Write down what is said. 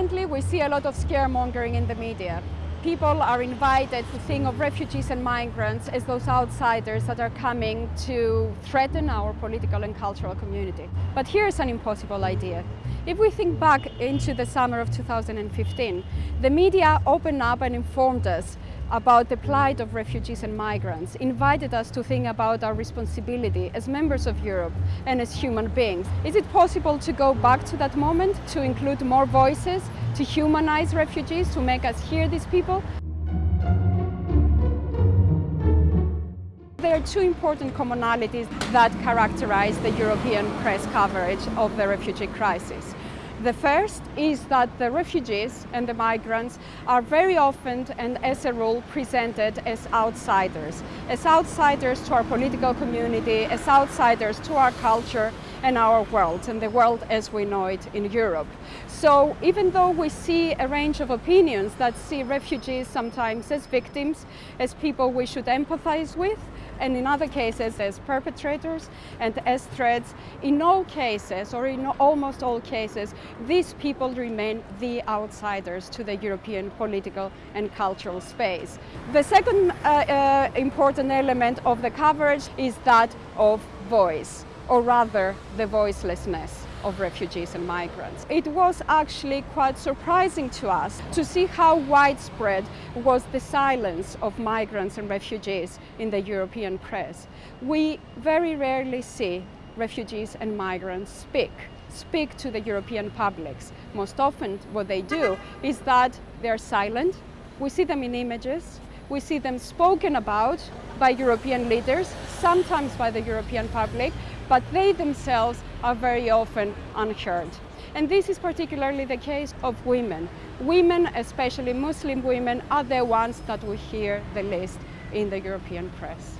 Currently, we see a lot of scaremongering in the media. People are invited to think of refugees and migrants as those outsiders that are coming to threaten our political and cultural community. But here's an impossible idea. If we think back into the summer of 2015, the media opened up and informed us about the plight of refugees and migrants, invited us to think about our responsibility as members of Europe and as human beings. Is it possible to go back to that moment, to include more voices, to humanize refugees, to make us hear these people? There are two important commonalities that characterize the European press coverage of the refugee crisis. The first is that the refugees and the migrants are very often and as a rule presented as outsiders, as outsiders to our political community, as outsiders to our culture and our world, and the world as we know it in Europe. So even though we see a range of opinions that see refugees sometimes as victims, as people we should empathize with, and in other cases as perpetrators and as threats. In all cases, or in almost all cases, these people remain the outsiders to the European political and cultural space. The second uh, uh, important element of the coverage is that of voice, or rather the voicelessness of refugees and migrants. It was actually quite surprising to us to see how widespread was the silence of migrants and refugees in the European press. We very rarely see refugees and migrants speak speak to the European publics. Most often what they do is that they're silent. We see them in images, we see them spoken about by European leaders, sometimes by the European public, but they themselves are very often unheard. And this is particularly the case of women. Women, especially Muslim women, are the ones that we hear the least in the European press.